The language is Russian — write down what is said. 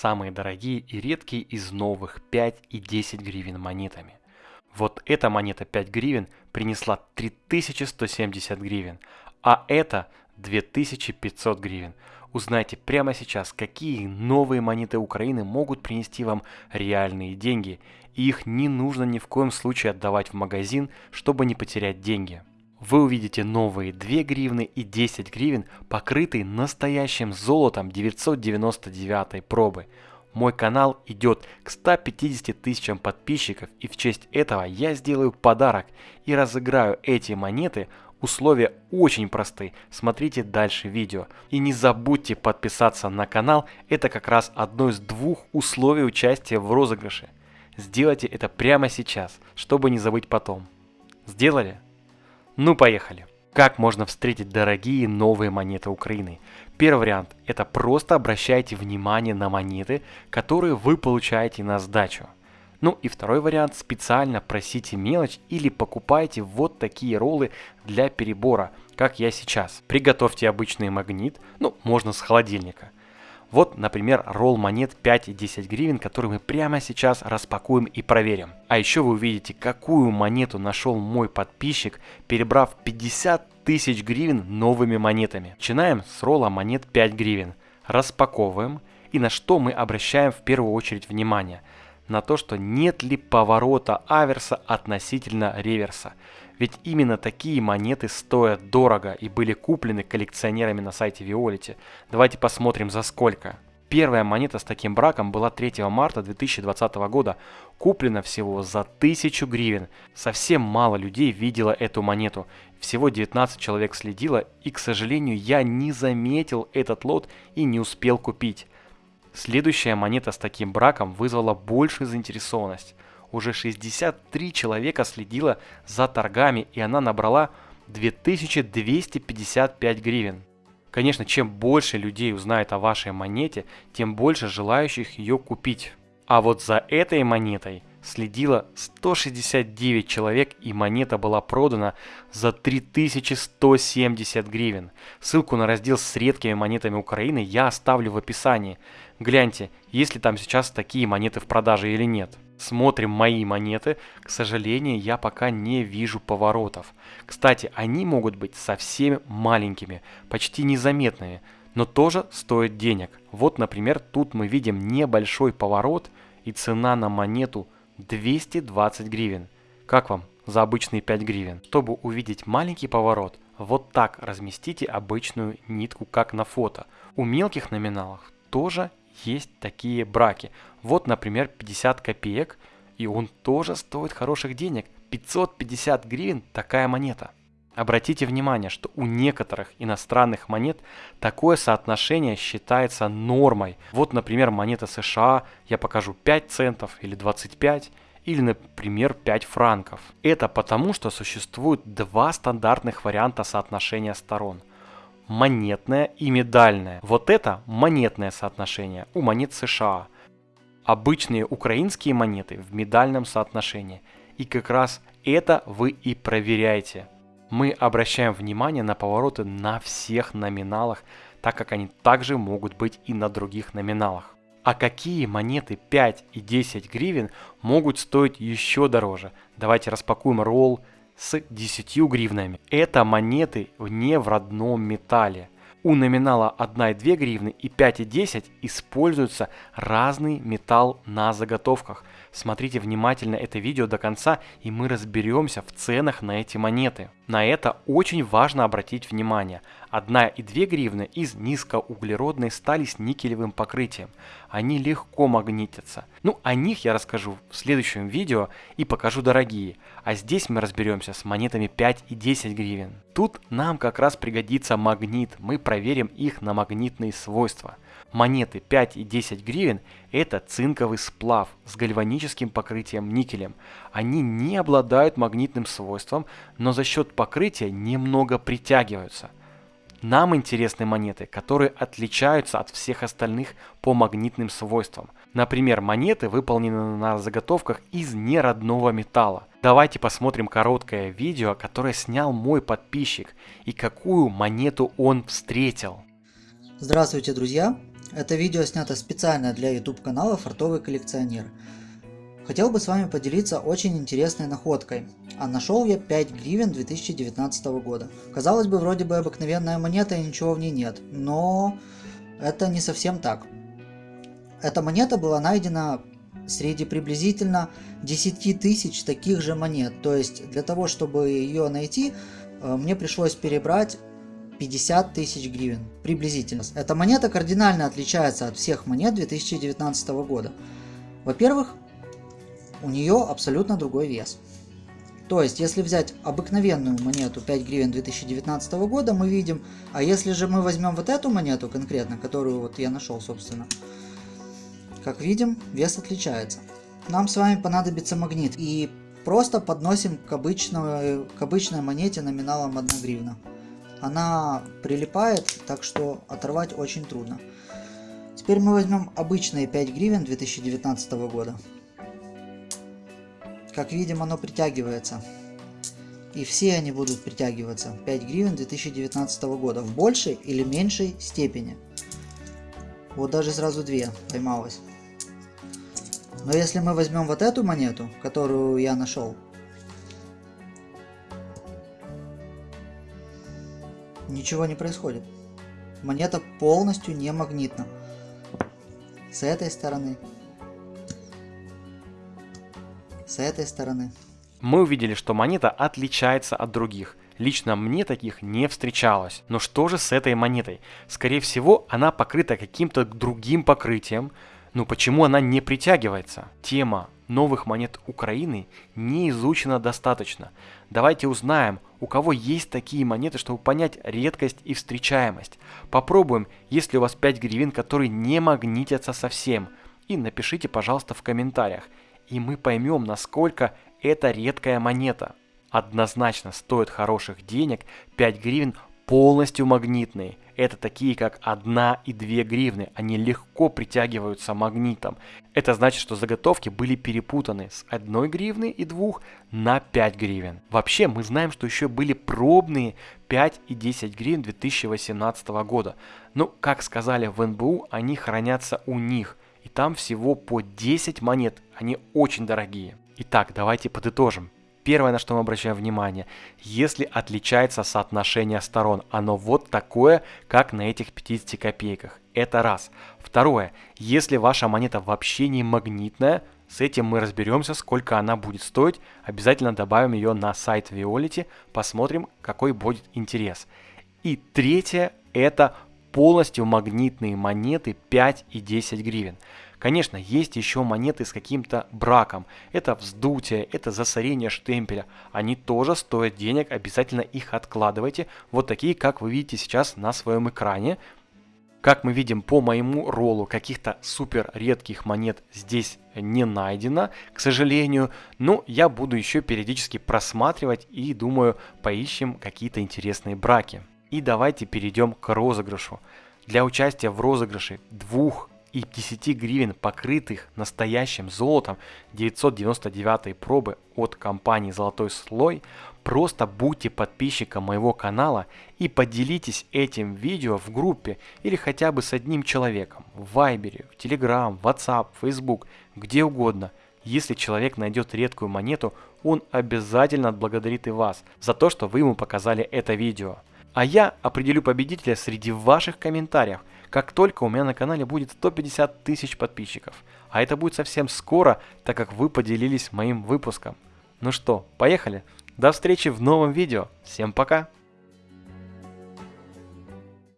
самые дорогие и редкие из новых 5 и 10 гривен монетами. Вот эта монета 5 гривен принесла 3170 гривен, а эта 2500 гривен. Узнайте прямо сейчас, какие новые монеты Украины могут принести вам реальные деньги, и их не нужно ни в коем случае отдавать в магазин, чтобы не потерять деньги вы увидите новые 2 гривны и 10 гривен, покрытые настоящим золотом 999 пробы. Мой канал идет к 150 тысячам подписчиков и в честь этого я сделаю подарок и разыграю эти монеты. Условия очень просты, смотрите дальше видео. И не забудьте подписаться на канал, это как раз одно из двух условий участия в розыгрыше. Сделайте это прямо сейчас, чтобы не забыть потом. Сделали? Ну поехали. Как можно встретить дорогие новые монеты Украины? Первый вариант – это просто обращайте внимание на монеты, которые вы получаете на сдачу. Ну и второй вариант – специально просите мелочь или покупайте вот такие роллы для перебора, как я сейчас. Приготовьте обычный магнит, ну можно с холодильника – вот, например, ролл монет 5 и 10 гривен, который мы прямо сейчас распакуем и проверим. А еще вы увидите, какую монету нашел мой подписчик, перебрав 50 тысяч гривен новыми монетами. Начинаем с ролла монет 5 гривен. Распаковываем. И на что мы обращаем в первую очередь внимание? На то, что нет ли поворота аверса относительно реверса. Ведь именно такие монеты стоят дорого и были куплены коллекционерами на сайте Виолити. Давайте посмотрим за сколько. Первая монета с таким браком была 3 марта 2020 года, куплена всего за 1000 гривен. Совсем мало людей видело эту монету, всего 19 человек следило, и, к сожалению, я не заметил этот лот и не успел купить. Следующая монета с таким браком вызвала большую заинтересованность – уже 63 человека следило за торгами, и она набрала 2255 гривен. Конечно, чем больше людей узнает о вашей монете, тем больше желающих ее купить. А вот за этой монетой следило 169 человек и монета была продана за 3170 гривен. Ссылку на раздел с редкими монетами Украины я оставлю в описании. Гляньте, есть ли там сейчас такие монеты в продаже или нет. Смотрим мои монеты. К сожалению, я пока не вижу поворотов. Кстати, они могут быть совсем маленькими, почти незаметными, но тоже стоят денег. Вот, например, тут мы видим небольшой поворот и цена на монету 220 гривен. Как вам за обычные 5 гривен? Чтобы увидеть маленький поворот, вот так разместите обычную нитку, как на фото. У мелких номиналов тоже есть такие браки. Вот, например, 50 копеек, и он тоже стоит хороших денег. 550 гривен такая монета. Обратите внимание, что у некоторых иностранных монет такое соотношение считается нормой. Вот, например, монета США, я покажу 5 центов или 25, или, например, 5 франков. Это потому, что существует два стандартных варианта соотношения сторон монетное и медальное. Вот это монетное соотношение у монет США. Обычные украинские монеты в медальном соотношении. И как раз это вы и проверяете. Мы обращаем внимание на повороты на всех номиналах, так как они также могут быть и на других номиналах. А какие монеты 5 и 10 гривен могут стоить еще дороже? Давайте распакуем ролл, с 10 гривнами. Это монеты не в родном металле. У номинала 1 и 2 гривны и 5 и 10 используется разный металл на заготовках. Смотрите внимательно это видео до конца и мы разберемся в ценах на эти монеты. На это очень важно обратить внимание. 1 и 2 гривны из низкоуглеродной стали с никелевым покрытием. Они легко магнитятся. Ну о них я расскажу в следующем видео и покажу дорогие. А здесь мы разберемся с монетами 5 и 10 гривен. Тут нам как раз пригодится магнит, мы проверим их на магнитные свойства. Монеты 5 и 10 гривен это цинковый сплав с гальваническим покрытием никелем. Они не обладают магнитным свойством, но за счет покрытия немного притягиваются. Нам интересны монеты, которые отличаются от всех остальных по магнитным свойствам. Например, монеты выполнены на заготовках из неродного металла. Давайте посмотрим короткое видео, которое снял мой подписчик и какую монету он встретил. Здравствуйте, друзья! Это видео снято специально для YouTube канала Фартовый коллекционер. Хотел бы с вами поделиться очень интересной находкой. А нашел я 5 гривен 2019 года. Казалось бы, вроде бы обыкновенная монета и ничего в ней нет. Но это не совсем так. Эта монета была найдена среди приблизительно 10 тысяч таких же монет. То есть для того, чтобы ее найти, э, мне пришлось перебрать 50 тысяч гривен, приблизительно. Эта монета кардинально отличается от всех монет 2019 года. Во-первых, у нее абсолютно другой вес. То есть, если взять обыкновенную монету 5 гривен 2019 года, мы видим, а если же мы возьмем вот эту монету конкретно, которую вот я нашел, собственно, как видим, вес отличается. Нам с вами понадобится магнит и просто подносим к обычной, к обычной монете номиналом 1 гривна она прилипает, так что оторвать очень трудно. Теперь мы возьмем обычные 5 гривен 2019 года. Как видим, оно притягивается. И все они будут притягиваться. 5 гривен 2019 года в большей или меньшей степени. Вот даже сразу две поймалось. Но если мы возьмем вот эту монету, которую я нашел, ничего не происходит. Монета полностью не магнитна. С этой стороны. С этой стороны. Мы увидели, что монета отличается от других. Лично мне таких не встречалось. Но что же с этой монетой? Скорее всего, она покрыта каким-то другим покрытием. Ну почему она не притягивается? Тема новых монет Украины не изучена достаточно. Давайте узнаем, у кого есть такие монеты, чтобы понять редкость и встречаемость. Попробуем, есть ли у вас 5 гривен, которые не магнитятся совсем. И напишите, пожалуйста, в комментариях. И мы поймем, насколько это редкая монета. Однозначно стоит хороших денег 5 гривен полностью магнитные. Это такие как 1 и 2 гривны. Они легко притягиваются магнитом. Это значит, что заготовки были перепутаны с 1 гривны и 2 на 5 гривен. Вообще мы знаем, что еще были пробные 5 и 10 гривен 2018 года. Но, ну, как сказали в НБУ, они хранятся у них. И там всего по 10 монет. Они очень дорогие. Итак, давайте подытожим. Первое, на что мы обращаем внимание, если отличается соотношение сторон, оно вот такое, как на этих 50 копейках. Это раз. Второе, если ваша монета вообще не магнитная, с этим мы разберемся, сколько она будет стоить. Обязательно добавим ее на сайт Violet, посмотрим, какой будет интерес. И третье, это полностью магнитные монеты 5 и 10 гривен. Конечно, есть еще монеты с каким-то браком. Это вздутие, это засорение штемпеля. Они тоже стоят денег, обязательно их откладывайте. Вот такие, как вы видите сейчас на своем экране. Как мы видим по моему роллу, каких-то супер редких монет здесь не найдено, к сожалению. Но я буду еще периодически просматривать и думаю, поищем какие-то интересные браки. И давайте перейдем к розыгрышу. Для участия в розыгрыше двух и 10 гривен, покрытых настоящим золотом 999 пробы от компании «Золотой слой», просто будьте подписчиком моего канала и поделитесь этим видео в группе или хотя бы с одним человеком в Вайбере, в Telegram, WhatsApp, Facebook, где угодно. Если человек найдет редкую монету, он обязательно отблагодарит и вас за то, что вы ему показали это видео. А я определю победителя среди ваших комментариев – как только у меня на канале будет 150 тысяч подписчиков. А это будет совсем скоро, так как вы поделились моим выпуском. Ну что, поехали? До встречи в новом видео. Всем пока!